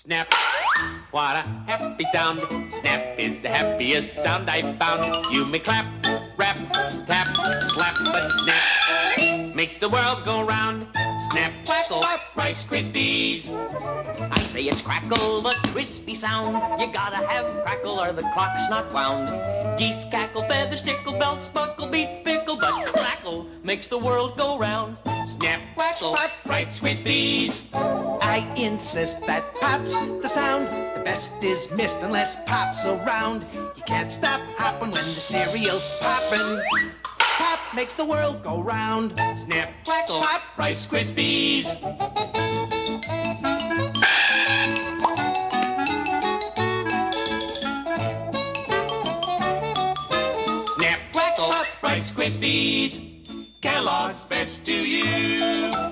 Snap. What a happy sound. Snap is the happiest sound I've found. You may clap, rap, tap, slap, but snap makes the world go round. Snap, crackle, Rice Krispies. I say it's crackle, the crispy sound. You gotta have crackle or the clock's not wound. Geese cackle, feathers tickle, belts buckle, beets pickle, but crackle makes the world go round. Snap, crackle, Rice Krispies. I insist that pop's the sound. The best is missed unless pop's around. You can't stop hopping when the cereal's popping. Pop makes the world go round. Snap, crackle, pop, Rice Krispies. Snap, crackle, pop, Rice Krispies. Kellogg's best to you.